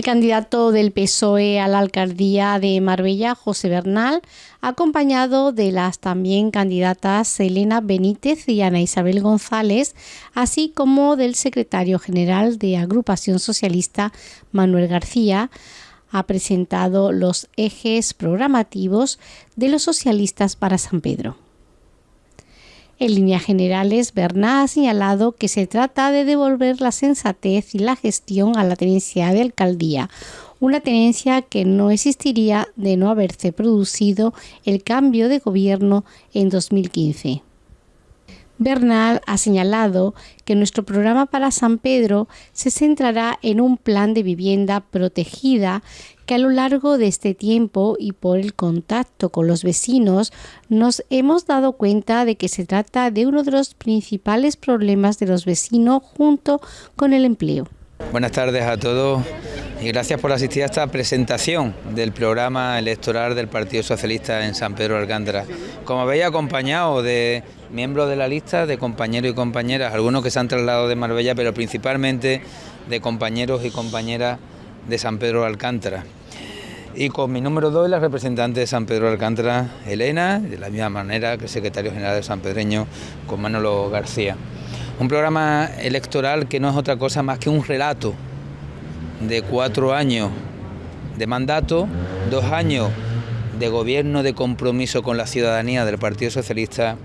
El candidato del PSOE a la alcaldía de Marbella, José Bernal, acompañado de las también candidatas Elena Benítez y Ana Isabel González, así como del secretario general de Agrupación Socialista, Manuel García, ha presentado los ejes programativos de los socialistas para San Pedro. En líneas generales, Bernal ha señalado que se trata de devolver la sensatez y la gestión a la tenencia de alcaldía, una tenencia que no existiría de no haberse producido el cambio de gobierno en 2015. Bernal ha señalado que nuestro programa para San Pedro se centrará en un plan de vivienda protegida que a lo largo de este tiempo y por el contacto con los vecinos nos hemos dado cuenta de que se trata de uno de los principales problemas de los vecinos junto con el empleo. Buenas tardes a todos y gracias por asistir a esta presentación del programa electoral del Partido Socialista en San Pedro Alcántara. Como veis, acompañado de miembros de la lista, de compañeros y compañeras, algunos que se han trasladado de Marbella, pero principalmente de compañeros y compañeras de San Pedro Alcántara. Y con mi número 2, la representante de San Pedro Alcántara, Elena, de la misma manera que el secretario general de San Pedreño, con Manolo García. Un programa electoral que no es otra cosa más que un relato de cuatro años de mandato, dos años de gobierno de compromiso con la ciudadanía del Partido Socialista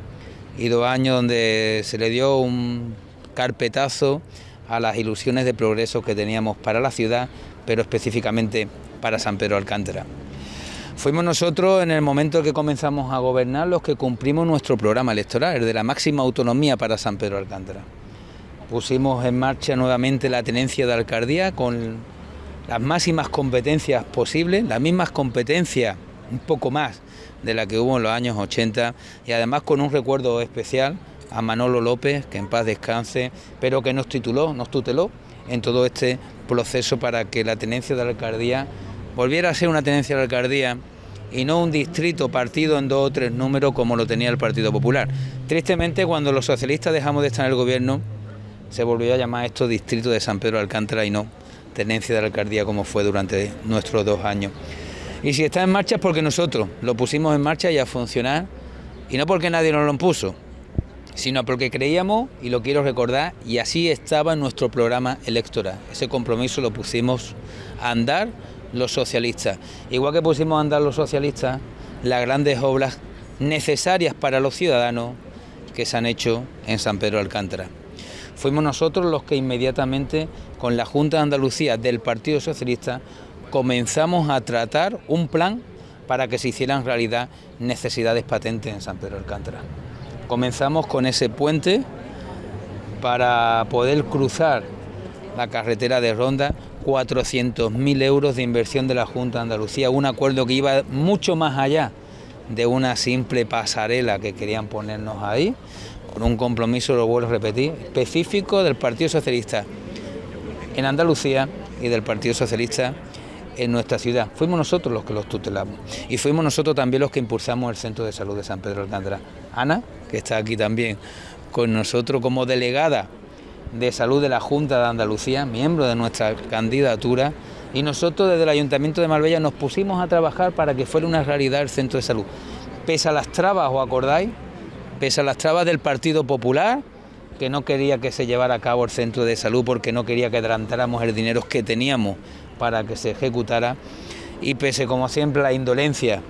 y dos años donde se le dio un carpetazo a las ilusiones de progreso que teníamos para la ciudad, pero específicamente para San Pedro Alcántara. Fuimos nosotros en el momento que comenzamos a gobernar los que cumplimos nuestro programa electoral, el de la máxima autonomía para San Pedro Alcántara. Pusimos en marcha nuevamente la tenencia de alcaldía con las máximas competencias posibles, las mismas competencias, un poco más de la que hubo en los años 80 y además con un recuerdo especial a Manolo López, que en paz descanse, pero que nos tituló, nos tuteló en todo este proceso para que la tenencia de alcaldía volviera a ser una tenencia de alcaldía y no un distrito partido en dos o tres números como lo tenía el Partido Popular. Tristemente, cuando los socialistas dejamos de estar en el gobierno, se volvió a llamar esto distrito de San Pedro de Alcántara y no tenencia de la alcaldía como fue durante nuestros dos años. Y si está en marcha es porque nosotros lo pusimos en marcha y a funcionar, y no porque nadie nos lo impuso, sino porque creíamos, y lo quiero recordar, y así estaba en nuestro programa electoral. Ese compromiso lo pusimos a andar los socialistas. Igual que pusimos a andar los socialistas las grandes obras necesarias para los ciudadanos que se han hecho en San Pedro de Alcántara fuimos nosotros los que inmediatamente con la Junta de Andalucía del Partido Socialista comenzamos a tratar un plan para que se hicieran realidad necesidades patentes en San Pedro Alcántara. Comenzamos con ese puente para poder cruzar la carretera de Ronda, 400.000 euros de inversión de la Junta de Andalucía, un acuerdo que iba mucho más allá de una simple pasarela que querían ponernos ahí, con un compromiso, lo vuelvo a repetir, específico del Partido Socialista en Andalucía y del Partido Socialista en nuestra ciudad. Fuimos nosotros los que los tutelamos y fuimos nosotros también los que impulsamos el Centro de Salud de San Pedro Alcántara. Ana, que está aquí también con nosotros como delegada de Salud de la Junta de Andalucía, miembro de nuestra candidatura, y nosotros desde el Ayuntamiento de Marbella nos pusimos a trabajar para que fuera una realidad el Centro de Salud. Pese a las trabas, ¿os acordáis? Pese a las trabas del Partido Popular, que no quería que se llevara a cabo el centro de salud porque no quería que adelantáramos el dinero que teníamos para que se ejecutara, y pese como siempre a la indolencia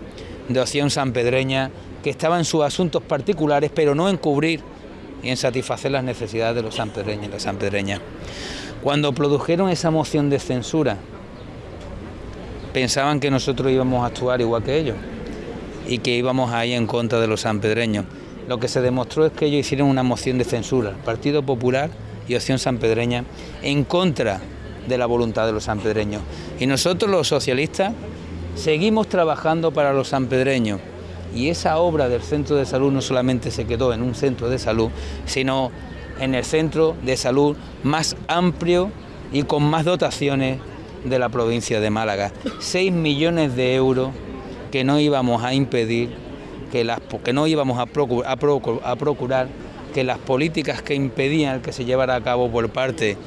de Opción Sanpedreña, que estaba en sus asuntos particulares, pero no en cubrir y en satisfacer las necesidades de los sanpedreños y las sanpedreñas. Cuando produjeron esa moción de censura, pensaban que nosotros íbamos a actuar igual que ellos y que íbamos ahí en contra de los sanpedreños lo que se demostró es que ellos hicieron una moción de censura, Partido Popular y Opción Sanpedreña, en contra de la voluntad de los sanpedreños. Y nosotros los socialistas seguimos trabajando para los sanpedreños. Y esa obra del centro de salud no solamente se quedó en un centro de salud, sino en el centro de salud más amplio y con más dotaciones de la provincia de Málaga. 6 millones de euros que no íbamos a impedir que, no íbamos a, procurar, que las políticas que impedían que se llevara a cabo por parte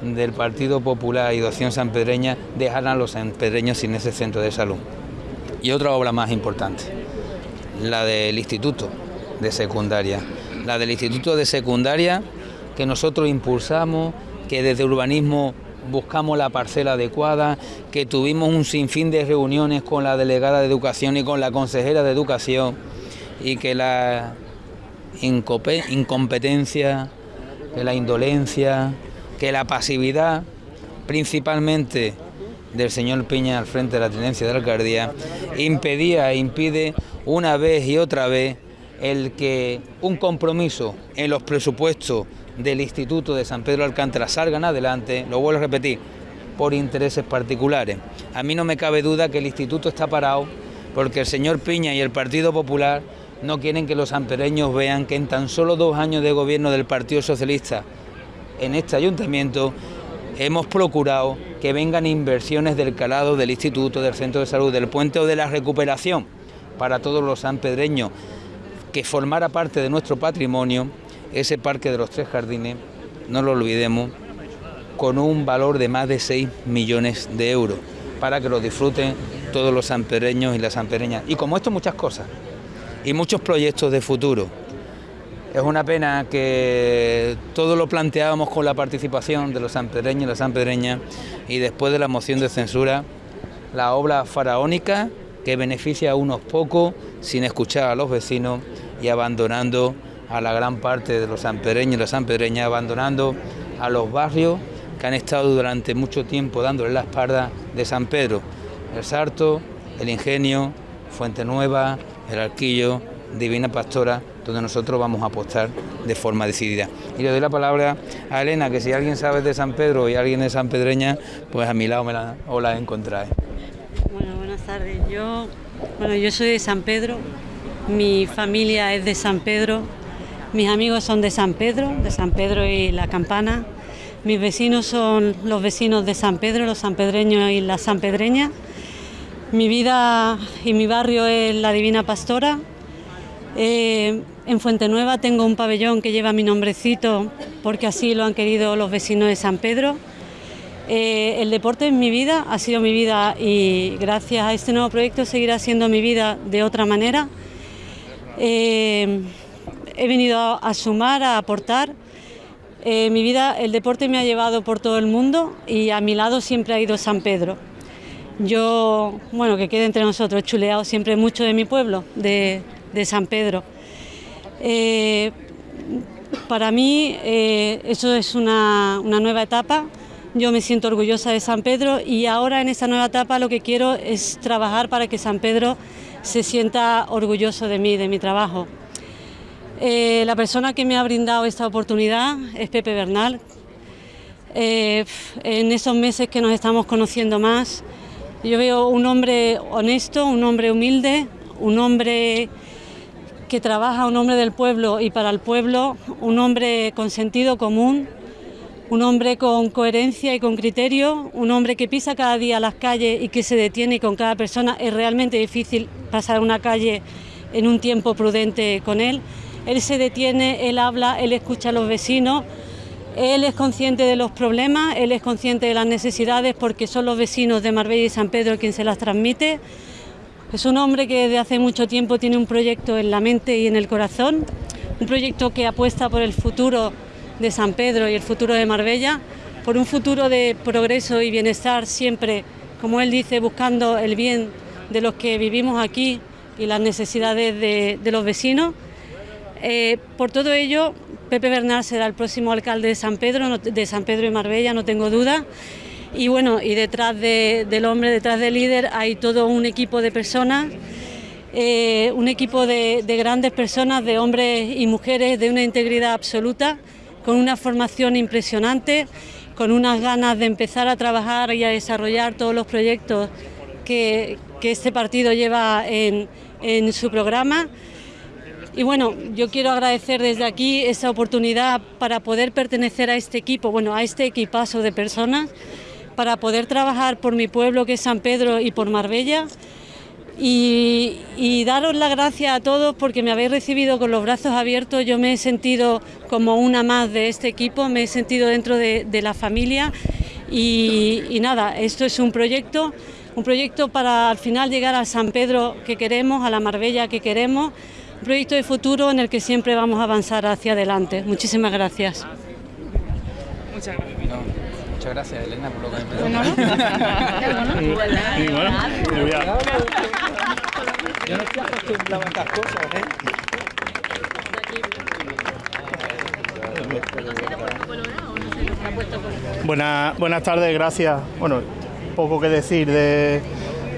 del Partido Popular y de Acción Sanpedreña dejaran a los sanpedreños sin ese centro de salud. Y otra obra más importante, la del Instituto de Secundaria. La del Instituto de Secundaria que nosotros impulsamos, que desde urbanismo buscamos la parcela adecuada, que tuvimos un sinfín de reuniones con la delegada de educación y con la consejera de educación y que la incompetencia, que la indolencia, que la pasividad, principalmente del señor Piña al frente de la tenencia de la alcaldía, impedía e impide una vez y otra vez el que un compromiso en los presupuestos del Instituto de San Pedro Alcántara salgan adelante, lo vuelvo a repetir, por intereses particulares. A mí no me cabe duda que el instituto está parado porque el señor Piña y el Partido Popular no quieren que los sanpereños vean que en tan solo dos años de gobierno del Partido Socialista en este ayuntamiento hemos procurado que vengan inversiones del calado del instituto, del centro de salud, del puente o de la recuperación para todos los sanpedreños, que formara parte de nuestro patrimonio ese parque de los tres jardines, no lo olvidemos, con un valor de más de 6 millones de euros, para que lo disfruten todos los sanpereños y las sanpereñas. Y como esto muchas cosas, y muchos proyectos de futuro. Es una pena que todo lo planteábamos con la participación de los sanpedreños y las sanpedreñas y después de la moción de censura, la obra faraónica que beneficia a unos pocos sin escuchar a los vecinos y abandonando a la gran parte de los sanpedreños y las sanpedreñas, abandonando a los barrios que han estado durante mucho tiempo dándole la espalda de San Pedro, el Sarto, el Ingenio, Fuente Nueva, el Arquillo, Divina Pastora, donde nosotros vamos a apostar de forma decidida. Y le doy la palabra a Elena, que si alguien sabe de San Pedro y alguien de San Pedreña, pues a mi lado me la, o la encontráis. Bueno, buenas tardes. Yo, bueno, yo soy de San Pedro, mi familia es de San Pedro, mis amigos son de San Pedro, de San Pedro y La Campana. Mis vecinos son los vecinos de San Pedro, los sanpedreños y las sanpedreñas. Mi vida y mi barrio es la Divina Pastora. Eh, en Fuente Nueva tengo un pabellón que lleva mi nombrecito porque así lo han querido los vecinos de San Pedro. Eh, el deporte en mi vida, ha sido mi vida y gracias a este nuevo proyecto seguirá siendo mi vida de otra manera. Eh, he venido a, sumar, a aportar. Eh, mi vida, el deporte me ha llevado por todo el mundo y a mi lado siempre ha ido San Pedro. Yo, bueno, que quede entre nosotros, he chuleado siempre mucho de mi pueblo, de, San Pedro. Eh, para mí eh, eso es una, una, nueva etapa. Yo me siento orgullosa de San Pedro y ahora en esta nueva etapa lo que quiero es trabajar para que San Pedro se sienta orgulloso de mí, de mi trabajo. Eh, la persona que me ha brindado esta oportunidad es Pepe Bernal. Eh, en esos meses que nos estamos conociendo más, yo veo un hombre honesto, un hombre humilde, un hombre que trabaja, un hombre del pueblo y para el pueblo, un hombre con sentido común, un hombre con coherencia y con criterio, un hombre que pisa cada día las calles y que se detiene con cada persona. Es realmente difícil pasar una calle en un tiempo prudente con él. Él se detiene, él habla, él escucha a los vecinos, él es consciente de los problemas, él es consciente de las necesidades porque son los vecinos de Marbella y San Pedro quien se las transmite. Es un hombre que desde hace mucho tiempo tiene un proyecto en la mente y en el corazón, un proyecto que apuesta por el futuro de San Pedro y el futuro de Marbella, por un futuro de progreso y bienestar siempre, como él dice, buscando el bien de los que vivimos aquí y las necesidades de, de los vecinos. Eh, por todo ello, Pepe Bernal será el próximo alcalde de San Pedro, de San Pedro y Marbella, no tengo duda. Y bueno, y detrás del hombre, detrás del líder, hay todo un equipo de personas, eh, un equipo de, grandes personas, de hombres y mujeres de una integridad absoluta, con una formación impresionante, con unas ganas de empezar a trabajar y a desarrollar todos los proyectos que, este partido lleva en su programa. Y bueno, yo quiero agradecer desde aquí esa oportunidad para poder pertenecer a este equipo, bueno, a este equipazo de personas, para poder trabajar por mi pueblo que es San Pedro y por Marbella. y, daros las gracias a todos porque me habéis recibido con los brazos abiertos. Yo me he sentido como una más de este equipo, me he sentido dentro de, la familia y, nada, esto es un proyecto, un proyecto para al final llegar a San Pedro que queremos, a la Marbella que queremos, proyecto de futuro en el que siempre vamos a avanzar hacia adelante. Muchísimas gracias. Muchas gracias. muchas gracias, Elena, por lo que me yo no estoy acostumbrado a estas cosas, ¿eh? buenas tardes, gracias. Bueno, poco que decir de,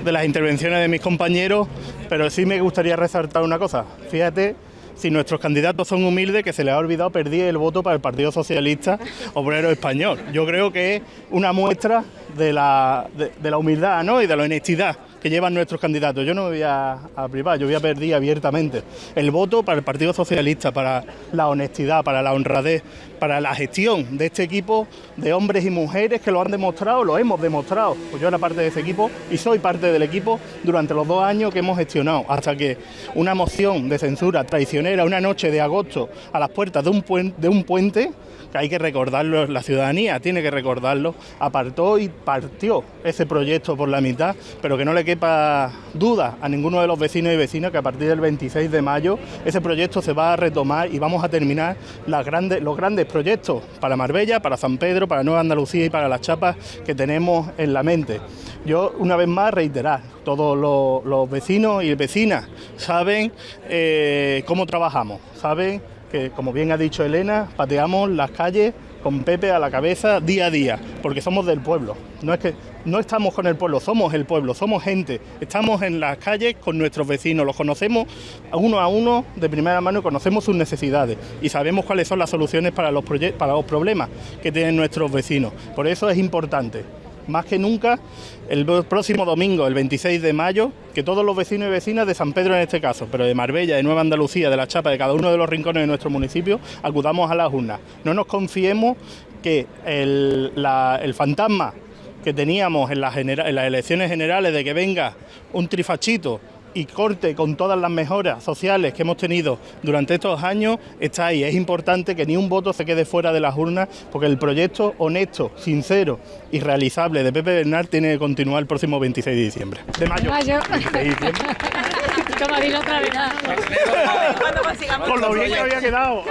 de las intervenciones de mis compañeros, pero sí me gustaría resaltar una cosa. Fíjate si nuestros candidatos son humildes, que se les ha olvidado perder el voto para el Partido Socialista Obrero Español. Yo creo que es una muestra de la, de la humildad ¿no? y de la honestidad que llevan nuestros candidatos. Yo no me voy a, privar, yo voy a pedir abiertamente el voto para el Partido Socialista, para la honestidad, para la honradez, para la gestión de este equipo de hombres y mujeres que lo han demostrado, lo hemos demostrado. Pues yo era parte de ese equipo y soy parte del equipo durante los dos años que hemos gestionado, hasta que una moción de censura traicionera una noche de agosto a las puertas de un, de un puente que hay que recordarlo, la ciudadanía tiene que recordarlo, apartó y partió ese proyecto por la mitad, pero que no le quepa duda a ninguno de los vecinos y vecinas que a partir del 26 de mayo ese proyecto se va a retomar y vamos a terminar las grandes, los grandes proyectos para Marbella, para San Pedro, para Nueva Andalucía y para las chapas que tenemos en la mente. Yo una vez más reiterar, todos los, vecinos y vecinas saben eh, cómo trabajamos, saben que, como bien ha dicho Elena, pateamos las calles con Pepe a la cabeza día a día, porque somos del pueblo. No es que no estamos con el pueblo, somos el pueblo, somos gente. Estamos en las calles con nuestros vecinos, los conocemos uno a uno de primera mano y conocemos sus necesidades y sabemos cuáles son las soluciones para los, para los problemas que tienen nuestros vecinos. Por eso es importante más que nunca el próximo domingo, el 26 de mayo, que todos los vecinos y vecinas de San Pedro en este caso, pero de Marbella, de Nueva Andalucía, de La Chapa, de cada uno de los rincones de nuestro municipio, acudamos a las urnas. No nos confiemos que el, fantasma que teníamos en las elecciones generales de que venga un trifachito y corte con todas las mejoras sociales que hemos tenido durante estos años está ahí. Es importante que ni un voto se quede fuera de las urnas porque el proyecto honesto, sincero y realizable de Pepe Bernal tiene que continuar el próximo 26 de diciembre. De mayo. Con lo bien que había quedado.